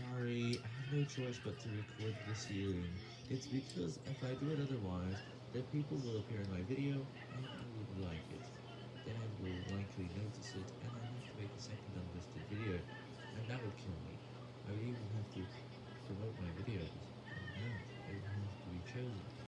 sorry, I have no choice but to record this hearing. It's because if I do it otherwise, the people will appear in my video, and I would like it. Then I will likely notice it, and I'll have to make a second unlisted video, and that would kill me. I would even have to promote my videos, and that would have to be chosen.